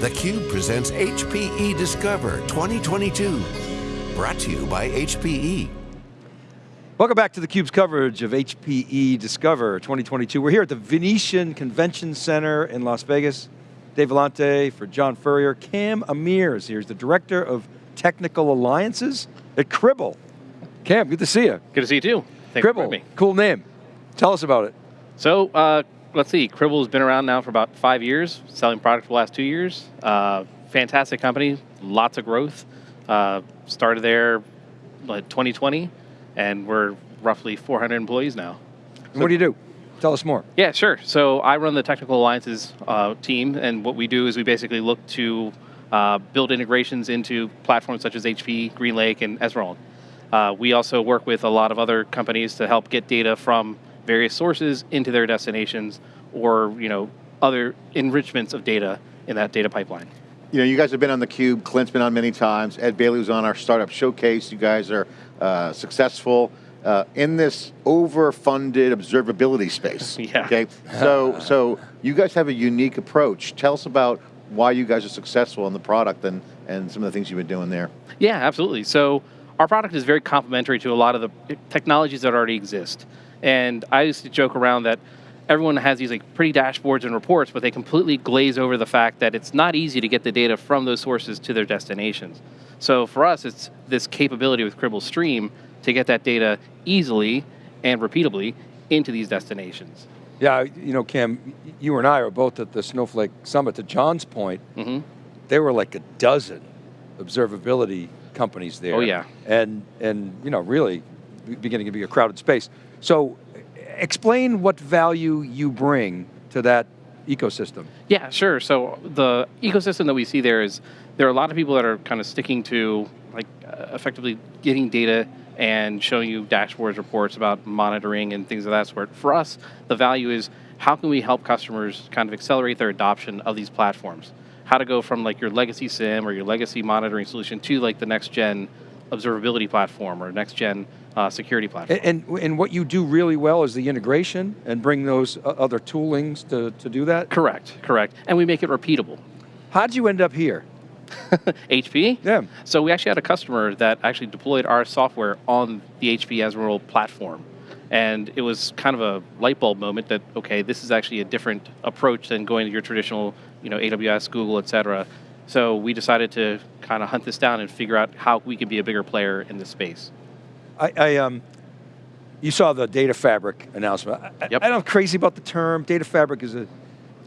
theCUBE presents HPE Discover 2022. Brought to you by HPE. Welcome back to theCUBE's coverage of HPE Discover 2022. We're here at the Venetian Convention Center in Las Vegas. Dave Vellante for John Furrier. Cam Amir is here, he's the Director of Technical Alliances at Cribl. Cam, good to see you. Good to see you too. Thanks Cribl, cool name. Tell us about it. So, uh, let's see, Cribl has been around now for about five years, selling product for the last two years. Uh, fantastic company, lots of growth. Uh, started there like 2020, and we're roughly 400 employees now. So what do you do? Tell us more. Yeah, sure. So I run the technical alliances uh, team, and what we do is we basically look to uh, build integrations into platforms such as HP, GreenLake, and Ezmeral. Uh, we also work with a lot of other companies to help get data from various sources into their destinations or you know other enrichments of data in that data pipeline. You know, you guys have been on the Cube. Clint's been on many times. Ed Bailey was on our startup showcase. You guys are uh, successful uh, in this overfunded observability space. yeah. Okay. So, so you guys have a unique approach. Tell us about why you guys are successful in the product and and some of the things you've been doing there. Yeah, absolutely. So our product is very complementary to a lot of the technologies that already exist. And I used to joke around that everyone has these like pretty dashboards and reports, but they completely glaze over the fact that it's not easy to get the data from those sources to their destinations. So for us, it's this capability with Cribl Stream to get that data easily and repeatably into these destinations. Yeah, you know, Cam, you and I are both at the Snowflake Summit. To John's point, mm -hmm. there were like a dozen observability companies there. Oh yeah. And, and you know, really beginning to be a crowded space. So explain what value you bring to that ecosystem. Yeah, sure. So the ecosystem that we see there is, there are a lot of people that are kind of sticking to like uh, effectively getting data and showing you dashboards, reports about monitoring and things of that sort. For us, the value is how can we help customers kind of accelerate their adoption of these platforms? How to go from like your legacy SIEM or your legacy monitoring solution to like the next gen observability platform or next gen uh, security platform. And, and, and what you do really well is the integration and bring those other toolings to, to do that? Correct, correct. And we make it repeatable. How'd you end up here? HP? Yeah. So we actually had a customer that actually deployed our software on the HP Ezmeral platform. And it was kind of a light bulb moment that, okay, this is actually a different approach than going to your traditional, you know, AWS, Google, et cetera. So we decided to kind of hunt this down and figure out how we could be a bigger player in this space. I, I um, you saw the data fabric announcement. I, yep. I, I'm crazy about the term. Data fabric is a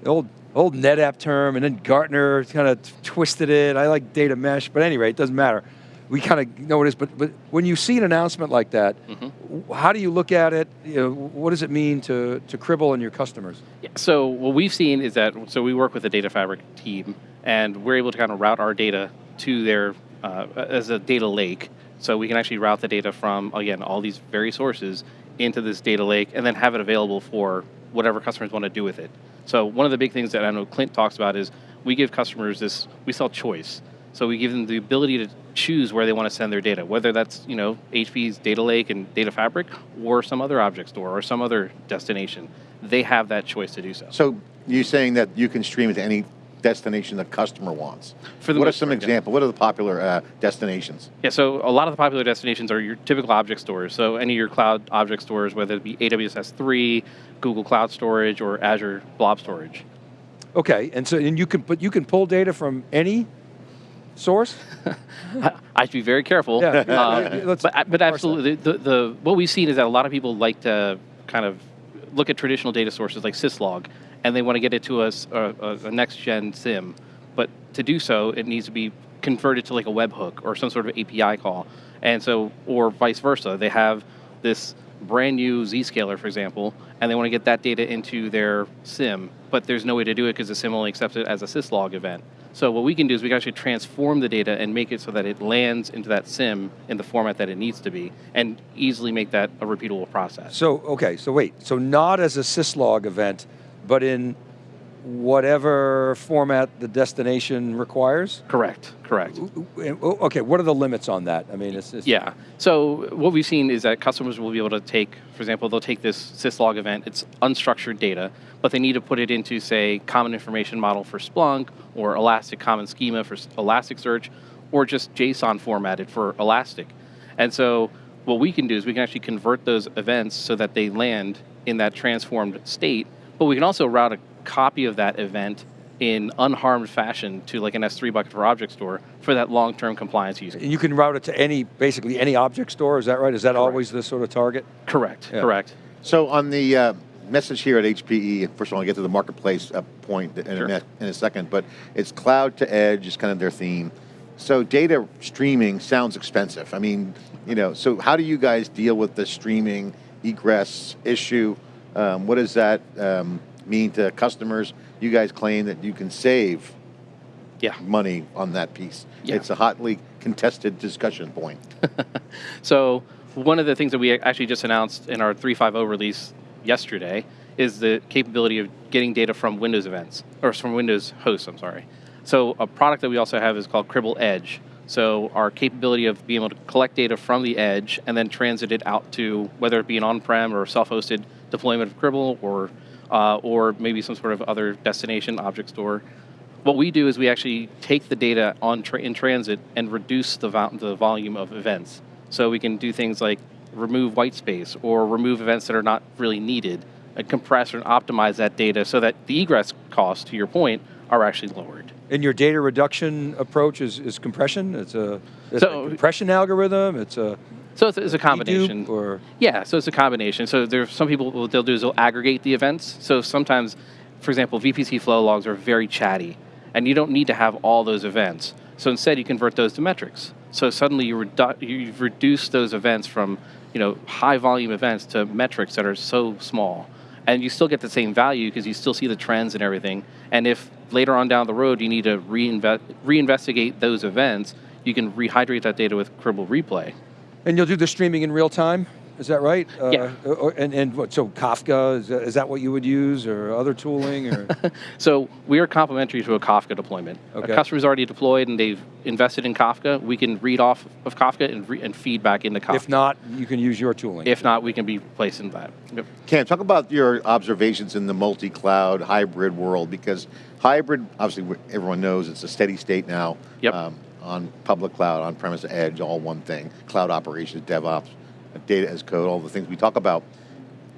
old old NetApp term, and then Gartner kind of twisted it. I like data mesh, but anyway, it doesn't matter. We kind of know what it is, but, but when you see an announcement like that, mm -hmm. how do you look at it? You know, what does it mean to, to Cribl and your customers? Yeah, so what we've seen is that, so we work with the data fabric team, and we're able to kind of route our data to their, uh, as a data lake, so we can actually route the data from, again, all these various sources into this data lake and then have it available for whatever customers want to do with it. So one of the big things that I know Clint talks about is we give customers this, we sell choice. So we give them the ability to choose where they want to send their data, whether that's you know HP's data lake and data fabric or some other object store or some other destination. They have that choice to do so. So you're saying that you can stream it to any destination the customer wants. For the what are some examples? What are the popular uh, destinations? Yeah, so a lot of the popular destinations are your typical object stores. So any of your cloud object stores, whether it be AWS S3, Google Cloud Storage, or Azure Blob Storage. Okay, and so and you can but you can pull data from any source. I should be very careful. Yeah, uh, but but absolutely, the, the what we've seen is that a lot of people like to kind of look at traditional data sources like syslog and they want to get it to us a, a, a next gen SIEM. But to do so, it needs to be converted to like a webhook or some sort of API call. And so, or vice versa, they have this brand new Zscaler, for example, and they want to get that data into their SIEM, but there's no way to do it because the SIEM only accepts it as a syslog event. So what we can do is we can actually transform the data and make it so that it lands into that SIEM in the format that it needs to be, and easily make that a repeatable process. So, okay, so wait, so not as a syslog event, but in whatever format the destination requires? Correct. Correct. Okay, what are the limits on that? I mean, it's, it's Yeah. So what we've seen is that customers will be able to take, for example, they'll take this syslog event. It's unstructured data, but they need to put it into, say, Common Information Model for Splunk, or Elastic Common Schema for Elasticsearch, or just JSON formatted for Elastic. And so what we can do is we can actually convert those events so that they land in that transformed state, but we can also route a copy of that event in unharmed fashion to like an S3 bucket for object store for that long-term compliance use case. you can route it to any, basically any object store, is that right? Is that always the sort of target? Correct. Yeah. Correct. So on the uh, message here at HPE, first of all, I'll get to the marketplace uh, point in, Sure. a, in a second, but it's cloud to edge is kind of their theme. So data streaming sounds expensive. I mean, you know, so how do you guys deal with the streaming egress issue? Um, what does that um, mean to customers? You guys claim that you can save Yeah. money on that piece. Yeah. It's a hotly contested discussion point. So one of the things that we actually just announced in our 3.5.0 release yesterday is the capability of getting data from Windows events or from Windows hosts. I'm sorry. So a product that we also have is called Cribl Edge. So our capability of being able to collect data from the edge and then transit it out to whether it be an on-prem or self-hosted deployment of Cribl or uh, or maybe some sort of other destination object store. What we do is we actually take the data on tra- in transit and reduce the, vo- the volume of events. So we can do things like remove white space or remove events that are not really needed, and compress and optimize that data so that the egress costs, to your point, are actually lowered. And your data reduction approach is, is compression? It's a, it's So- a compression algorithm? It's a So it's, it's a combination. dedupe or Yeah, so it's a combination. So there's some people what they'll do is they'll aggregate the events. So sometimes, for example, VPC flow logs are very chatty, and you don't need to have all those events. So instead, you convert those to metrics. So suddenly you redu- you've reduced those events from you know high volume events to metrics that are so small, and you still get the same value because you still see the trends and everything. And if later on down the road you need to reinvest reinvestigate those events, you can rehydrate that data with Cribl Replay. And you'll do the streaming in real time? Is that right? Yeah. Uh, or- and, and what, so Kafka, is that, is that what you would use or other tooling or? So we are complementary to a Kafka deployment. Okay. A customer's already deployed and they've invested in Kafka. We can read off of Kafka and, re- and feed back into Kafka. if not, you can use your tooling. If not, we can be placed in that. Yep. Cam, talk about your observations in the multi-cloud hybrid world because hybrid, obviously, everyone knows it's a steady state now. Yep. Um, on public cloud, on-premise edge, all one thing. Cloud operations, DevOps, data as code, all the things we talk about.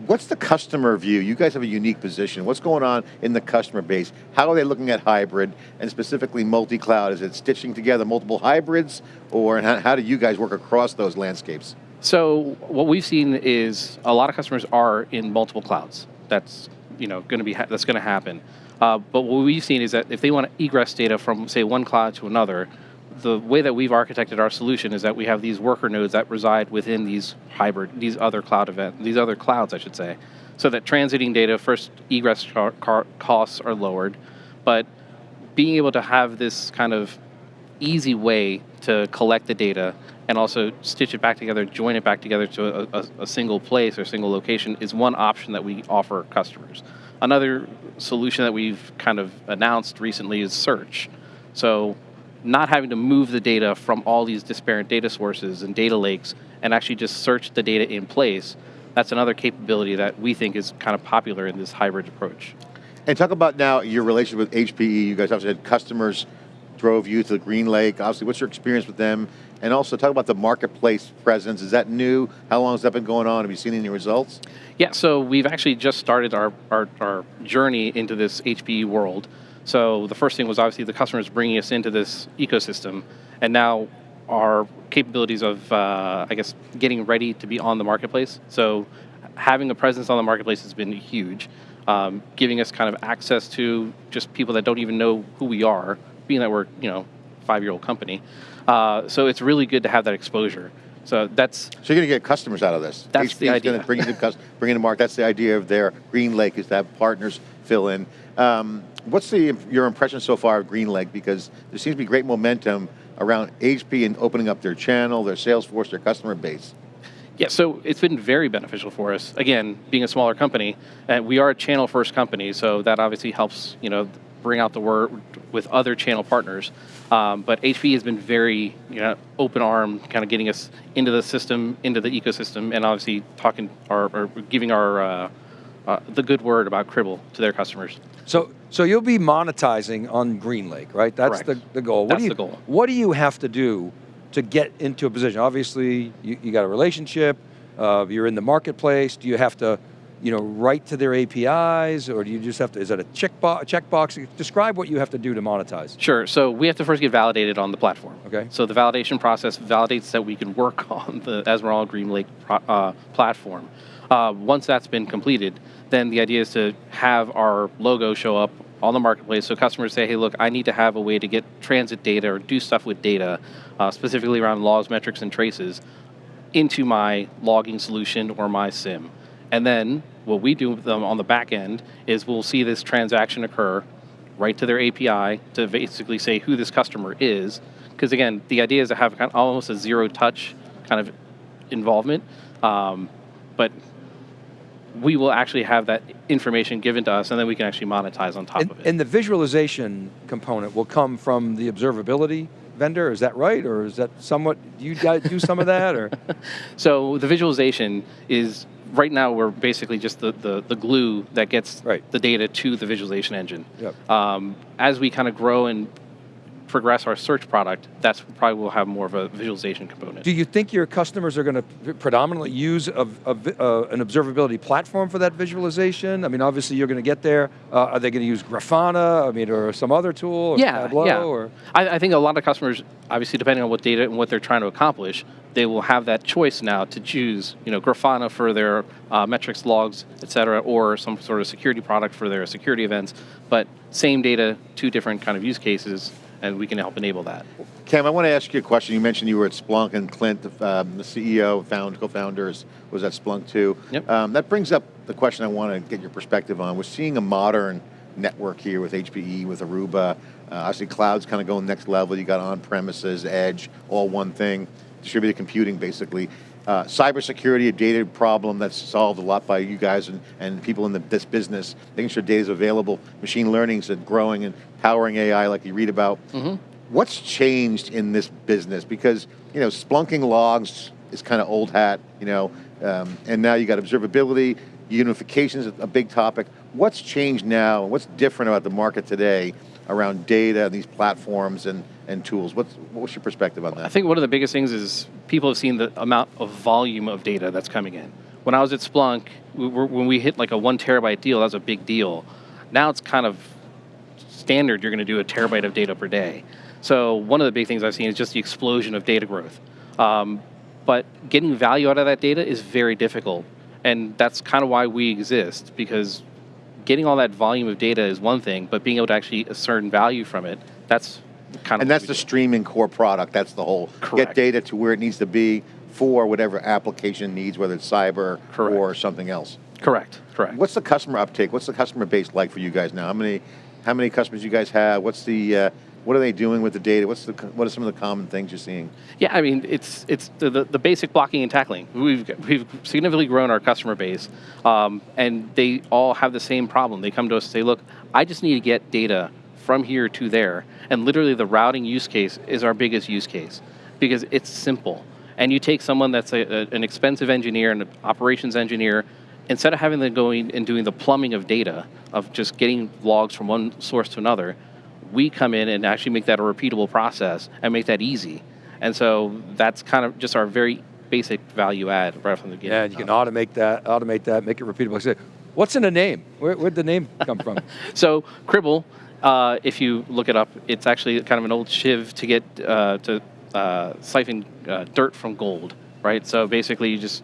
What's the customer view? You guys have a unique position. What's going on in the customer base? How are they looking at hybrid and specifically multi-cloud? Is it stitching together multiple hybrids, or how, do you guys work across those landscapes? So what we've seen is a lot of customers are in multiple clouds. That's you know going to be that's going to happen. Uh, but what we've seen is that if they want to egress data from say one cloud to another, the way that we've architected our solution is that we have these worker nodes that reside within these hybrid, these other cloud event, these other clouds, I should say, so that transiting data first egress costs are lowered, but being able to have this kind of easy way to collect the data and also stitch it back together, join it back together to a, a, a single place or single location is one option that we offer customers. Another solution that we've kind of announced recently is search. So, not having to move the data from all these disparate data sources and data lakes and actually just search the data in place. That's another capability that we think is kind of popular in this hybrid approach. And talk about now your relationship with HPE. You guys obviously had customers drove you to the GreenLake. Obviously, what's your experience with them? And also talk about the marketplace presence. Is that new? How long has that been going on? Have you seen any results? Yeah, so we've actually just started our, our, our journey into this HPE world. So the first thing was obviously the customers bringing us into this ecosystem, and now our capabilities of, uh, I guess, getting ready to be on the marketplace. So having a presence on the marketplace has been huge, um, giving us kind of access to just people that don't even know who we are, being that we're, you know, five-year-old company. Uh, so it's really good to have that exposure. So that's So you're going to get customers out of this. That's the idea. going to bring to bring in the market. That's the idea of their GreenLake is to have partners fill in. Um, what's the your impression so far of GreenLake? Because there seems to be great momentum around HP and opening up their channel, their sales force, their customer base. Yeah, so it's been very beneficial for us. Again, being a smaller company, and we are a channel first company, so that obviously helps, you know, bring out the word with other channel partners. Um, but HP has been very, you know, open arm, kind of getting us into the system, into the ecosystem, and obviously talking or, or giving our uh, uh, the good word about Cribl to their customers. So, so you'll be monetizing on GreenLake, right? That's the, the goal. What That's do you, the goal. What do you have to do to get into a position? Obviously, you, you got a relationship. Uh, you're in the marketplace. Do you have to, you know, write to their APIs, or do you just have to? Is that a checkbox? Checkbox? Describe what you have to do to monetize. Sure. So we have to first get validated on the platform. Okay. So the validation process validates that we can work on the Esmeralda Green Lake uh, platform. Uh, once that's been completed, then the idea is to have our logo show up on the marketplace. So customers say, "Hey, look, I need to have a way to get transit data or do stuff with data, uh, specifically around logs, metrics, and traces, into my logging solution or my SIEM." And then what we do with them on the back end is we'll see this transaction occur right to their API to basically say who this customer is. Because again, the idea is to have kind of almost a zero touch kind of involvement. Um, but we will actually have that information given to us and then we can actually monetize on top And, of it. and the visualization component will come from the observability vendor. Is that right, or is that somewhat? Do you guys do some of that, or? So the visualization is right now we're basically just the, the, the glue that gets Right. the data to the visualization engine. Yep. Um, as we kind of grow and progress our search product, that's probably will have more of a visualization component. Do you think your customers are going to predominantly use a, a uh, an observability platform for that visualization? I mean, obviously you're going to get there. Uh, are they going to use Grafana? I mean, or some other tool? Or yeah, Tableau? yeah. Or I, I think a lot of customers, obviously, depending on what data and what they're trying to accomplish, they will have that choice now to choose, you know, Grafana for their uh, metrics, logs, et cetera, or some sort of security product for their security events. But same data, two different kind of use cases, and we can help enable that. Cam, I want to ask you a question. You mentioned you were at Splunk and Clint, the, um, the CEO, found, co-founders, was at Splunk too. Yep. Um, that brings up the question I want to get your perspective on. We're seeing a modern network here with HPE, with Aruba. Uh, obviously, cloud's kind of going next level. You got on-premises, edge, all one thing, distributed computing, basically. Uh, cybersecurity, a data problem that's solved a lot by you guys and, and people in the, this business, making sure data is available. Machine learning's growing and powering AI, like you read about. What's changed in this business? Because you know, splunking logs is kind of old hat, you know, um, and now you got observability, unification is a big topic. What's changed now? What's different about the market today around data and these platforms and, and tools? What's what's your perspective on that? I think one of the biggest things is people have seen the amount of volume of data that's coming in. When I was at Splunk, we were, when we hit like a one terabyte deal, that was a big deal. Now it's kind of standard. You're going to do a terabyte of data per day. So one of the big things I've seen is just the explosion of data growth. Um, but getting value out of that data is very difficult, and that's kind of why we exist because getting all that volume of data is one thing, but being able to actually ascertain value from it, that's kind of and that's the do. streaming core product. That's the whole get data to where it needs to be for whatever application needs, whether it's cyber Correct. or something else. correct, correct. What's the customer uptake? What's the customer base like for you guys now? How many, how many customers you guys have? What's the, uh, what are they doing with the data? What's the, what are some of the common things you're seeing? Yeah, I mean, it's it's the, the, the basic blocking and tackling. We've we've significantly grown our customer base, um, and they all have the same problem. They come to us and say, "Look, I just need to get data from here to there," and literally the routing use case is our biggest use case because it's simple. And you take someone that's a, a, an expensive engineer, an operations engineer, instead of having them going and doing the plumbing of data of just getting logs from one source to another, we come in and actually make that a repeatable process and make that easy. And so that's kind of just our very basic value add right from the beginning. yeah, and you can automate that, automate that, make it repeatable. Like I said, what's in the name? Where, where'd the name come from? So Cribl, uh, if you look it up, it's actually kind of an old shiv to get uh, to uh, siphon uh, dirt from gold, right? So basically, you just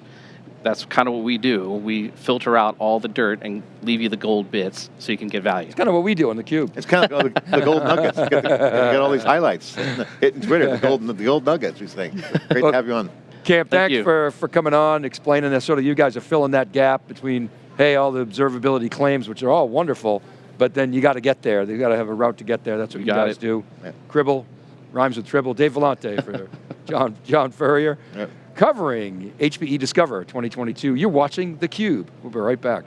that's kind of what we do. We filter out all the dirt and leave you the gold bits so you can get value. It's kind of what we do on the cube. It's kind of like the, the gold nuggets. You got, the, you got all these highlights hitting Twitter. The gold, the gold nuggets. We think. Great Look, to have you on. Cam, thanks you. for, for coming on, explaining that. Sort of, you guys are filling that gap between, hey, all the observability claims, which are all wonderful, but then you got to get there. You got to have a route to get there. That's what You you guys it. do. Yeah. Cribl rhymes with tribble. Dave Vellante for John John Furrier. Yep. Covering HPE Discover 2022. You're watching theCUBE. We'll be right back.